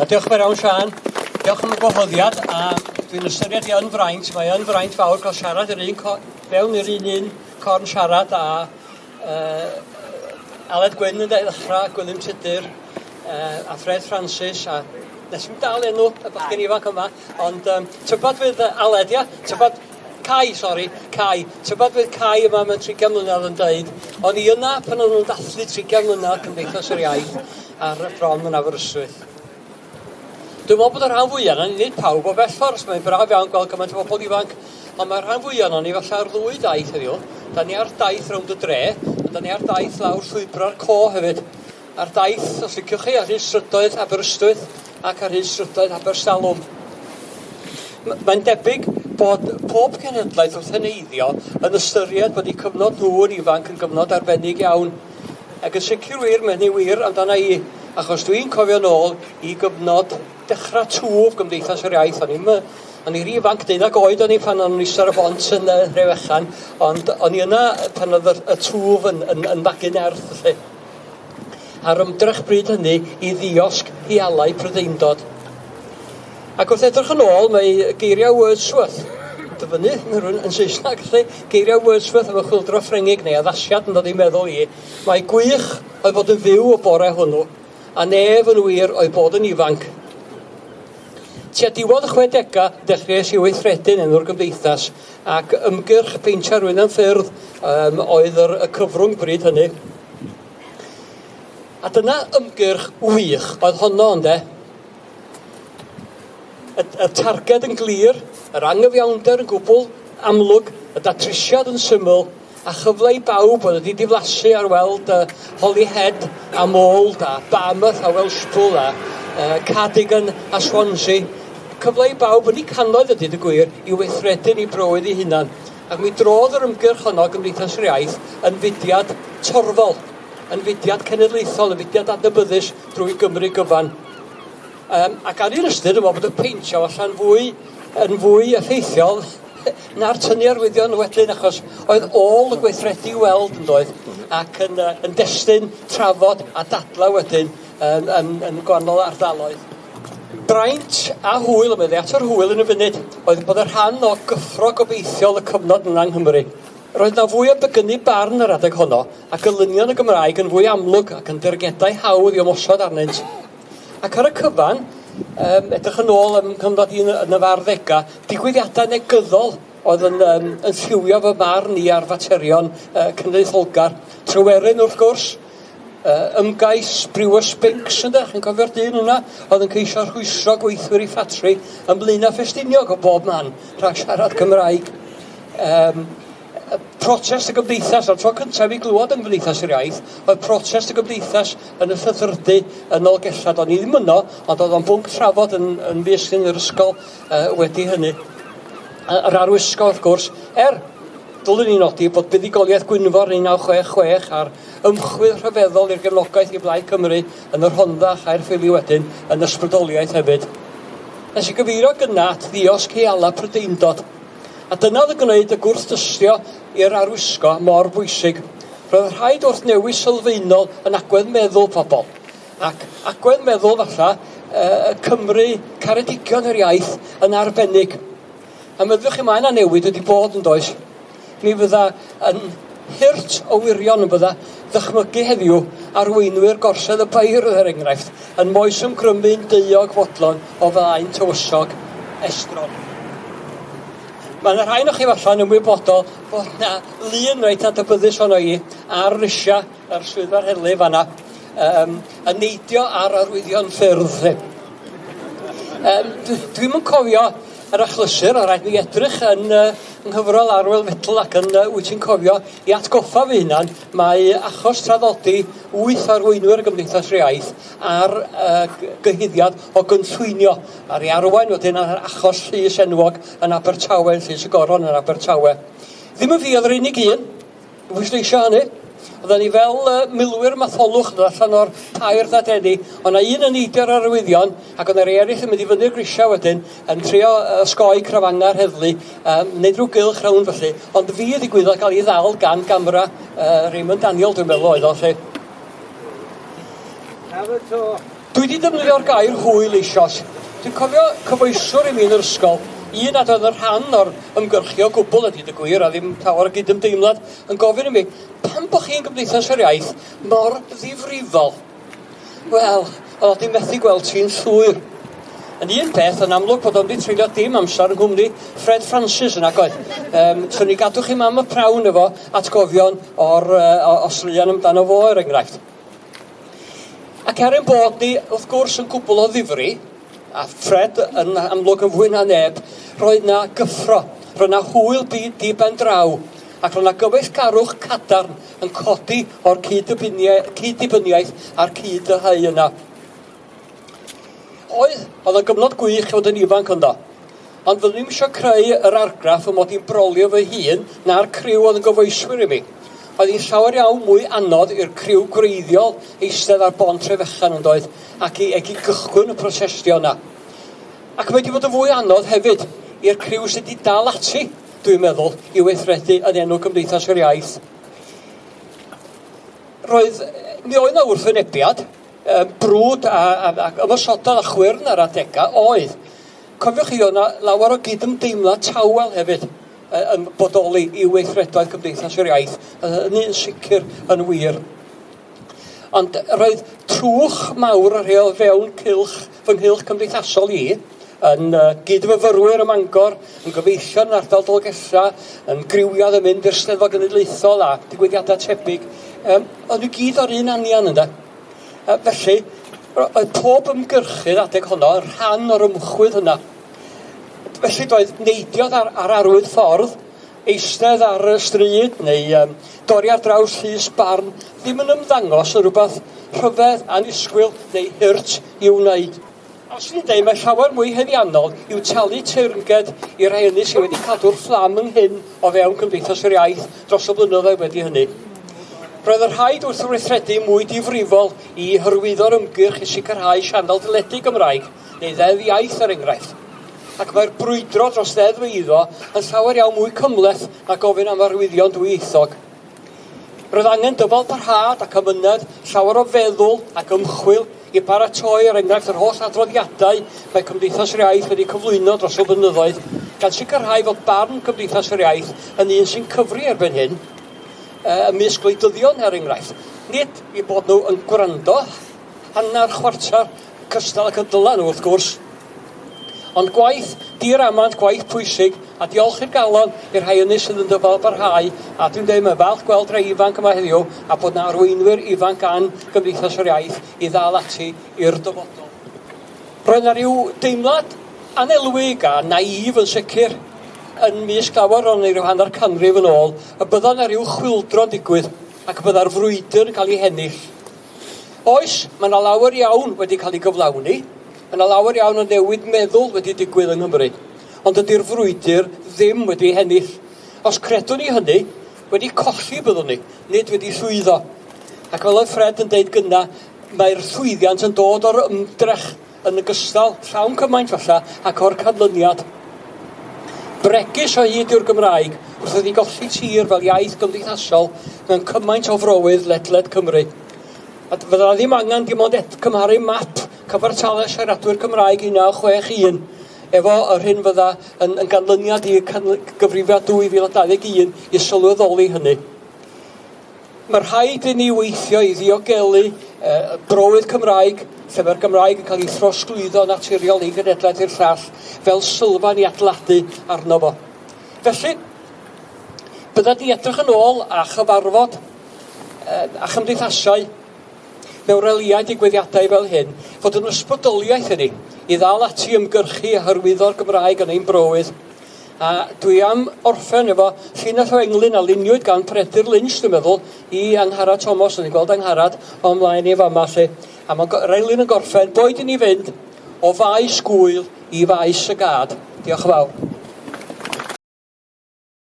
A diolch yn fawr iawn, Sian. Diolch am y gwahoddiad, a dwi'n ystyried i yn fraint. Mae yn fraint fawr cael siarad yr un fewn i'r un un corn siarad a uh, Aled Gwyn yn ddechrau, Gwilym Tudur, uh, a Fred Francis, a nes i'n dal enw y bachgen ifanc yma, ond um, tybod fydd Aled, ia? Tybod Cai, sori, Cai. Tybod fydd Cai yma mewn 30 mlynedd yn dweud, o'n i yna pan o'n nhw'n dathlu 30 mlynedd Cymdeithas yr Iaith ar y bron yn Aberystwyth. Dwi'n meddwl bod y rhan fwyaf yna, nid pawb o bellor, os mae'n braf iawn gweld gymaint o bobl ifanc, ond mae'r rhan fwyaf yna ni falle ar ddwy daith heddiw. Da ni ar daith rownd y dre, a da ni ar daith lawr llwybra'r co hefyd. Ar daith, os liciwch chi, ar hyn strydoedd Aberystwyth ac ar hyn strydoedd Abersalwm. Mae'n debyg bod pob cenhedlaeth wrth heneiddio yn ystyried bod eu cyfnod nhw yn ifanc yn gyfnod arbennig iawn. Ac yn sicr wir, mae'n ei wir amdana i, achos dwi'n cofio nôl i gyfnod dechrau twf Gymdeithas yr Iaith. O'n i'n O'n i'n ifanc, deuddeg oed o'n i pan o'n i ar y bont yn y Rewechan, ond o'n i yna pan oedd y twf yn, yn, yn bagyn erth, felly. A'r ymdrech bryd hynny i ddiosg i alau prydeindod. Ac wrth edrych yn ôl, mae geiriau Wordsworth dyfynu, yn rhywun yn Saesneg, felly geiriau Wordsworth efo chwildro Ffrengig neu addasiad yn dod i meddwl i. Mae gwych oedd bod yn fyw o bore hwnnw, a nef yn wir oedd bod yn ifanc Tua diwedd y chwedega, dechreuais i weithredu'n enw'r gymdeithas ac ymgyrch peintio rhywun yn ffyrdd um, oedd yr, y cyfrwng bryd hynny. A dyna ymgyrch wych oedd honno ynde. Y, y targed yn glir, yr angyfiawnder yn gwbl amlwg, y datrisiad yn syml, a chyfle i bawb oedd wedi diflasu ar weld uh, Holyhead a Mold a Barmouth a Welshpool a uh, Cardigan a Swansea cyfle i bawb yn ei canoedd a deud gwir i weithredu'n eu bywyd ei hunan. Ac mi drodd yr ymgyrch honno Gymdeithas yr Iaith yn fudiad torfol, yn fudiad cenedlaethol, yn fudiad adnabyddus drwy Gymru gyfan. Um, ac ar un ystyr, dwi'n meddwl bod y peintio allan fwy, yn fwy effeithiol na'r tynnu arwyddion wedyn, achos oedd ôl y gweithredu weld yn doedd, ac yn, uh, yn destun trafod a dadla wedyn yn, yn, yn gwahanol ardaloedd. Braint a hwyl, y bydde at yr hwyl yn y funud, oedd bod y rhan o gyffro gobeithiol y cyfnod yna yng Nghymru. Roedd na fwy o begynnu barn yr adeg honno, ac elynion y Gymraeg yn fwy amlwg ac yn dyrgedau hawdd i ymosod arnynt. Ac ar y cyfan, um, edrych yn ôl yn cyfnod un yn y farddega, digwyddiadau negyddol oedd yn, um, yn lliwio fy marn i ar faterion uh, cynnydd Holgar. Tryweryn wrth gwrs, uh, ymgais Brewers Binks ynddo, chi'n cofio'r dyn hwnna, oedd yn ceisio rhwysro gweithwyr i ffatri yn blin a ffestiniog o bob man rhag siarad Cymraeg. Um, protest y gymdeithas, a'r tro cyntaf i glywed yn gymdeithas yr iaith, oedd protest y gymdeithas yn y ffyddyrdu yn ôl gellad. O'n i ddim yno, ond oedd o'n bwnc trafod yn, yn fiesgyn yr ysgol uh, wedi hynny. Yr arwisgo, wrth gwrs, er Dylwn ni nodi bod buddigoliaeth Gwynfor 1966 a'r ymchwil rhyfeddol i'r gefnogaeth i Blaid Cymru yn yr Honda a'r ffili wedyn yn ysbrydoliaeth hefyd. Nes i gyfeirio gyna at ddiosg heala prydeindod. A dyna oedd y gwneud y gwrthdystio i'r arwisgo mor bwysig. Roedd rhaid wrth newis sylfaenol yn agwedd meddwl pobl. Ac agwedd meddwl falle y Cymru caredigion yr iaith yn arbennig. A meddwch chi mae yna newid wedi bod yn does mi fydda yn hirt o wirion yn bydda ddychmygu heddiw arweinwyr gorsedd y beir er enghraifft yn moes ymgrymu'n deuog fodlon o flaen tywysog estron. Mae yna rhain o chi falla'n ymwybodol bod yna lun reit adnabyddus ono i ar rysia yr swyddfa'r helu fanna um, yn neidio ar arwyddion ffyrdd. Um, Dwi'n dwi cofio yr achlysur, a rhaid mi edrych yn uh, nghyfrol Arwel Fetl ac yn uh, wyt ti'n cofio, i atgoffa fy hunan, mae achos traddodi wyth arweinwyr y Gymdeithas yr ar uh, gyhyddiad o gynllwynio, ar ei arwain wedyn ar achos llys enwog yn Abertawe, yn llys y goron yn Abertawe. Ddim yn fi oedd yr unig un, pwysleisio hynny, Oedden ni fel uh, milwyr matholwch yn allan o'r air ddadeni, Ond na un yn eidio'r arwyddion, ac oedd yr eraill yn mynd i fyny'r grisiau wedyn, yn trio ysgoi crafanga'r heddlu, um, neud rhyw gylch rawn felly. Ond fi ydi ddigwyddodd gael ei ddal gan gamra uh, Raymond Daniel, dwi'n meddwl oedd o lle. Dwi wedi defnyddio'r gair hwyl eisoes. Dwi'n cofio cyfoeswr i mi yn yr ysgol, un at oedd yn rhan o'r ymgyrchu o gwbl ydy dy gwir, a ddim llawer o gydymdeimlad yn gofyn i mi, pam bod chi'n gymdeithas yr iaith mor ddifrifol? Wel, oedd i methu gweld ti'n llwyr. Yn un peth, yn amlwg bod o'n di treulio dim amser yn gwmni Fred Francis yn agoedd. Um, so ni gadw chi mam y prawn efo atgofion o'r uh, oslian amdano fo, er enghraifft. Ac er ein bod ni, wrth gwrs, yn gwbl o ddifri, a Fred yn amlwg yn fwy na neb, roedd na gyffro, roedd na hwyl byd di ben draw, ac roedd na gyfeillgarwch cadarn yn codi o'r cyd-dibiniaeth a'r cyd y hau yna. Oedd, oedd yn gyfnod gwych oedd yn ifanc ynddo, ond fyddwn i'm eisiau creu yr argraff y mod i'n brolio fy hun na'r criw oedd yn gyfoeswyr i mi. Oedd hi'n llawer iawn mwy anodd i'r criw gwreiddiol eistedd ar bont Trefechan yn doedd ac i, ac i gychwyn y prosestio yna. Ac mae wedi bod yn fwy anodd hefyd i'r criw sydd wedi dal ati, dwi'n meddwl, i weithredu yn enw Cymdeithas yr Iaith. Roedd, mi oedd na wrthwynebiad, brwd a, a, a ymosodol a chwyrn ar adega, oedd. Cofiwch chi, oedd lawer o gydymdeimlad tawel hefyd yn bodoli i weithredoedd Cymdeithas yr Iaith, yn un sicr yn wir. Ond roedd trwch mawr ar o fewn cilch, fy nghylch cymdeithasol i, yn uh, gydfyfyrwyr y Mangor, yn gyfeillio yn ardal Dolgella, yn griwiad yn mynd i'r Steddfod Genedlaethol a digwyddiadau tebyg. Um, oedd nhw gyd o'r un anian yna. Uh, felly, oedd pob ymgyrchydd adeg honno yn rhan o'r ymchwydd hynna. Felly doedd neidiodd ar, ar arwydd ffordd, eistedd ar y stryd neu um, dorri ar draws llys barn ddim yn ymddangos yn rhywbeth rhyfedd anisgwyl neu hirt i wneud. Os ni'n dweud, mae llawer mwy heddiannol i'w talu teyrnged i rai hynny sydd wedi cadw'r fflam yng ynghyn o fewn Cymdeithas yr Iaith dros y blynyddoedd wedi hynny. Roedd yr rhaid wrth wrthredu mwy difrifol i hyrwyddo'r ymgyrch i sicrhau sianel dyledu Gymraeg neu ddeddf iaith er enghraifft ac mae'r brwydro dros ddeddf eiddo yn llawer iawn mwy cymleth na gofyn am arwyddion dwyieithog. Roedd angen dyfal parhad ac amynedd llawer o feddwl ac ymchwil i baratoi er enghraifft yr holl adroddiadau mae Cymdeithas yr Iaith wedi cyflwyno dros y blynyddoedd gan sicrhau fod barn Cymdeithas yr Iaith yn un sy'n cyfri erbyn hyn ymysg gwleidyddion er enghraifft. Nid i bod nhw yn gwrando hanner chwarter cystal ac yn dylan nhw wrth gwrs, Ond gwaith di'r amant, gwaith pwysig, a diolch i'r galon i'r rhai ynny sydd yn dyfal barhau. A dwi'n dweud, mae falch gweld rhai ifanc yma heddiw, a bod na arweinwyr ifanc gan Gymdeithas yr Iaith i ddal ati i'r dyfodol. Roedd na ryw deimlad anelwig a naif yn sicr yn mis glawer o'n ei ryw hanner canrif yn ôl, y bydda na rhyw chwildro'n digwydd ac y bydda'r frwydr yn cael ei hennill. Oes, mae yna lawer iawn wedi cael ei gyflawni, Mae yna lawer iawn o newid meddwl wedi digwydd yng Nghymru, ond ydy'r frwydr ddim wedi hennill. Os credwn ni hynny, wedi colli byddwn ni, nid wedi llwyddo. Ac fel oedd Fred yn deud gynna, mae'r llwyddiant yn dod o'r ymdrech yn y gystal llawn cymaint falle, ac o'r canlyniad. Bregus o hyd yw'r Gymraeg wrth iddi golli tir fel iaith gymdeithasol mewn cymaint o frowydd ledled Cymru. A fydda ddim angen dim ond et, cymharu map cyfartalau siaradwyr Cymraeg 1961 efo yr hyn fydda yn, yn ganlyniad i gyfrifiad 2021 i sylweddoli hynny. Mae rhaid i ni weithio i ddiogelu e, browydd Cymraeg, lle mae'r Gymraeg yn cael ei throsglwyddo naturiol i genedlaeth i'r llall, fel sylfaen i adladu arno fo. Felly, bydda di edrych yn ôl a chyfarfod e, a chymdeithasau mewn reliau digwyddiadau fel hyn, fod yn ysbrydoliaeth ydy i ddal ati ymgyrchu a hyrwyddo'r Gymraeg yn ein brywydd. A dwi am orffen efo llinell o englyn a luniwyd gan Predyr Lynch, dwi'n meddwl, i Angharad Thomas, yn ei gweld Angharad o ymlaen i fama lle. A mae reilyn yn gorffen, boed i ni fynd o faes gwyl i faes y gad. Diolch yn fawr.